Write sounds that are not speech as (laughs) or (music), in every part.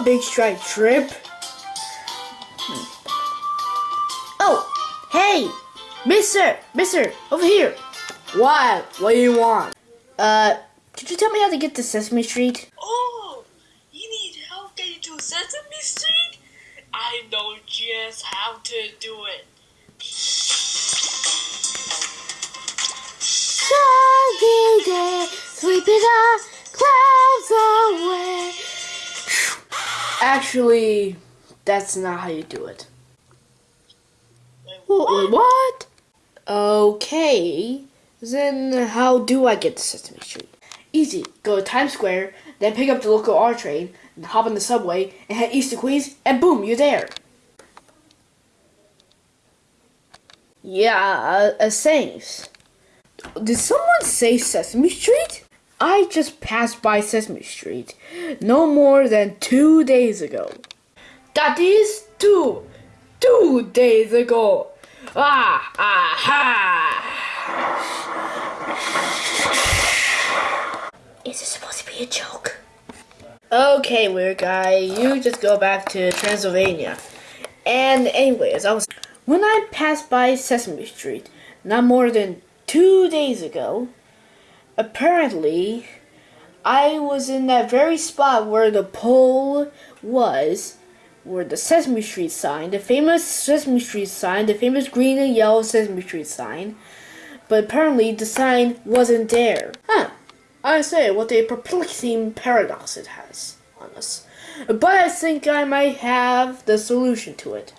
a big strike trip. Oh, hey, Mister, Mister, over here. What? What do you want? Uh, could you tell me how to get to Sesame Street? Oh, you need help getting to Sesame Street? I know just how to do it. Sunny day, sweeping the clouds away. Actually, that's not how you do it. Wait, Wh- What? Okay, then how do I get to Sesame Street? Easy. Go to Times Square, then pick up the local R train, and hop on the subway, and head east to Queens, and boom, you're there. Yeah, uh, uh, thanks. Did someone say Sesame Street? I just passed by Sesame Street no more than two days ago. That is two, two days ago. Ah, aha! Is this supposed to be a joke? Okay, weird guy, you just go back to Transylvania. And anyways, I was when I passed by Sesame Street not more than two days ago, apparently I was in that very spot where the pole was, where the Sesame Street sign, the famous Sesame Street sign, the famous green and yellow Sesame Street sign, but apparently the sign wasn't there. Huh. I say, what a perplexing paradox it has on us. But I think I might have the solution to it.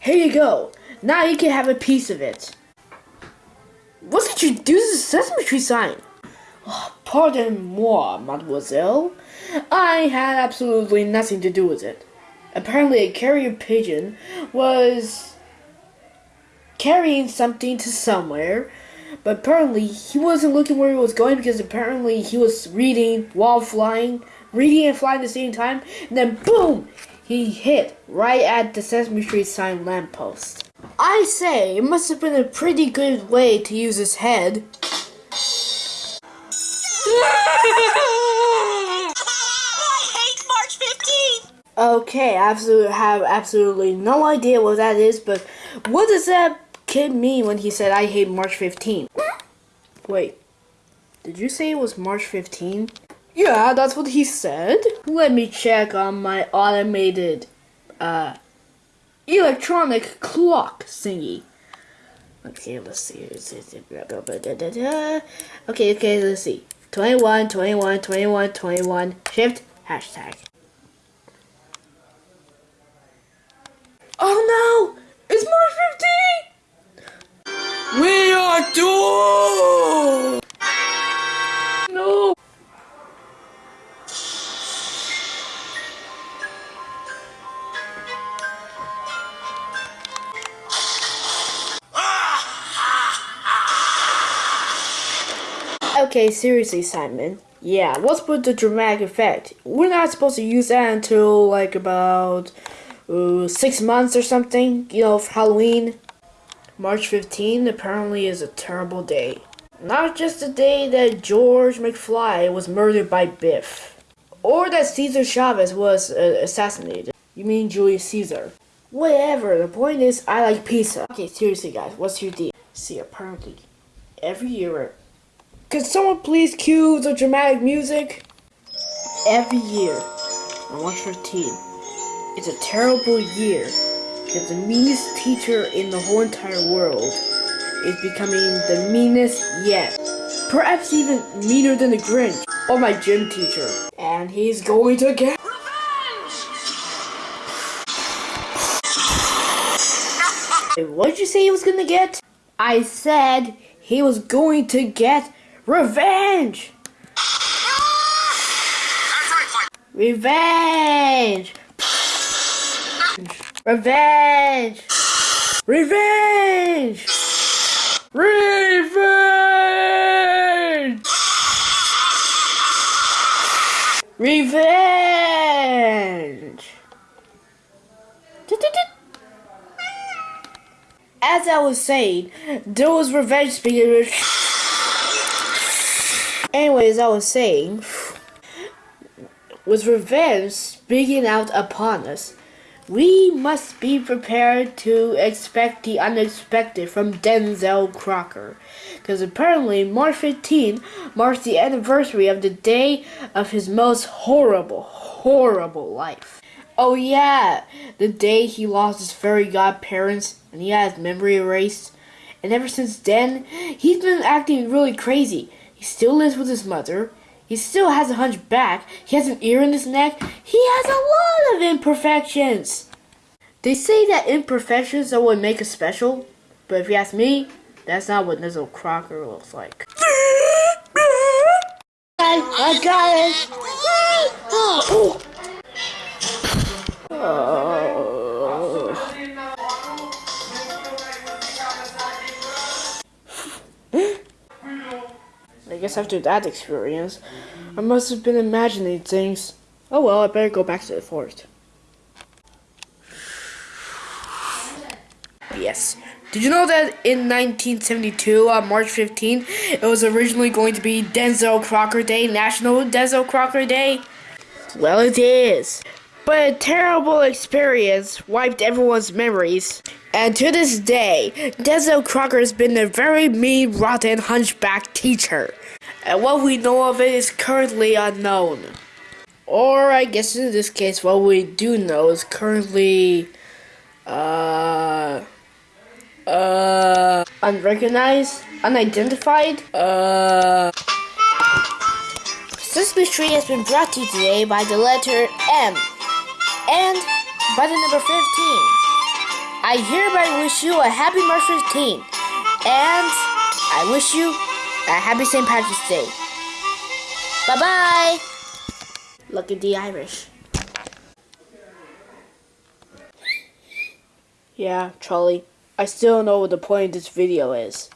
Here you go. Now you can have a piece of it. What did you do to the Sesame Street sign? Pardon moi, mademoiselle. I had absolutely nothing to do with it. Apparently, a carrier pigeon was carrying something to somewhere, but apparently he wasn't looking where he was going because apparently he was reading while flying, reading and flying at the same time, and then boom, he hit right at the Sesame Street sign lamppost. I say, it must have been a pretty good way to use his head. Okay, I absolutely have absolutely no idea what that is, but what does that kid mean when he said I hate March 15? Wait, did you say it was March 15? Yeah, that's what he said. Let me check on my automated uh electronic clock thingy. Okay, let's see. Okay, okay, let's see. 21, 21, 21, 21, shift, hashtag. Oh no! It's March 15! We are doomed! Okay, seriously, Simon. Yeah, what's with the dramatic effect? We're not supposed to use that until like about uh, six months or something, you know, for Halloween. March 15 apparently is a terrible day. Not just the day that George McFly was murdered by Biff, or that Cesar Chavez was uh, assassinated. You mean Julius Caesar? Whatever, the point is, I like pizza. Okay, seriously, guys, what's your deal? See, apparently, every year. Could someone please cue the dramatic music? Every year, on March 15, it's a terrible year because the meanest teacher in the whole entire world is becoming the meanest yet. Perhaps even meaner than the Grinch or my gym teacher. And he's going to get. Wait, What did you say he was gonna get? I said he was going to get revenge! Revenge! Revenge! Revenge! Revenge! Revenge! As I was saying, there was revenge speaking. Anyways, I was saying, with revenge speaking out upon us, we must be prepared to expect the unexpected from Denzel Crocker. Because apparently, March 15 marks the anniversary of the day of his most horrible, horrible life. Oh, yeah, the day he lost his fairy godparents and he had his memory erased. And ever since then, he's been acting really crazy. He still lives with his mother. He still has a hunchback. He has an ear in his neck. He has a lot of imperfections. They say that imperfections are what make us special, but if you ask me, that's not what Nizzle Crocker looks like. I, (laughs) I got it. Oh. Guess after that experience, I must have been imagining things. Oh well, I better go back to the forest. Yes. Did you know that in 1972, on March 15th, it was originally going to be Denzel Crocker Day, National Denzel Crocker Day? Well, it is. But a terrible experience wiped everyone's memories. And to this day, Denzel Crocker has been a very mean, rotten hunchback teacher. And what we know of it is currently unknown. Or, I guess in this case, what we do know is currently. Uh. Uh. Unrecognized? Unidentified? Uh. Sesame Street has been brought to you today by the letter M and by the number 15. I hereby wish you a happy March 15 and I wish you happy St. Patrick's Day. Bye bye. Look at the Irish. Yeah, Charlie. I still don't know what the point of this video is.